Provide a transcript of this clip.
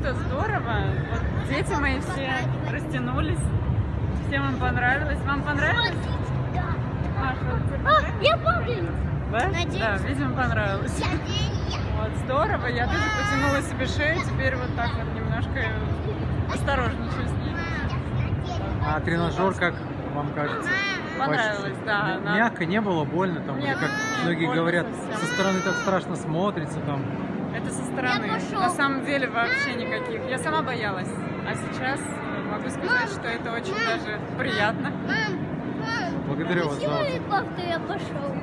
что, здорово. Вот дети мои все растянулись. Всем им понравилось. Вам понравилось? Маша, понравилось? я помню. Да? Надеюсь. Да, видимо, понравилось. Вот, здорово. Я тоже потянула себе шею. Теперь вот так вот немножко осторожничаю с ней. А тренажер, как вам кажется? Понравилось, да. Мягко, не было больно, там, Нет, как многие говорят, совсем. со стороны так страшно смотрится, там, Это со стороны. На самом деле вообще никаких. Я сама боялась. А сейчас могу сказать, что это очень даже приятно. Мам, мам. Благодарю вас за отзыв. я пошел.